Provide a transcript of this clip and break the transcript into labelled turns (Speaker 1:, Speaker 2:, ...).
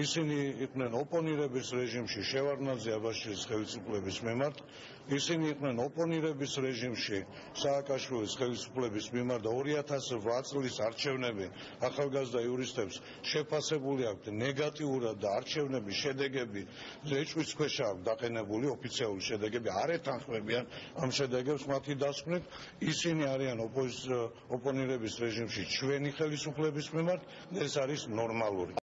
Speaker 1: ისინი იყვნენ ოპონირების რეჟიმში შევარდნაძე აბაშიძის ხელისუფლების მიმართ. ისინი იყვნენ ოპონირების რეჟიმში სააკაშვილის ხელისუფლების მიმართ. 2008 წლის არჩევნები ახალგაზრდა იურისტებს შეფასებული აქვთ. ნეგატიურად და არჩევნების შედეგები ეჭვის ქვეშა აქვს დაყენებული ოფიციალური შედეგები არ ეთანხმებიან ამ შედეგებს მათი დასკვნით. ისინი არიან ოპონირების რეჟიმში ჩვენი ხელისუფლების მიმართ ეს არის ნორმალური.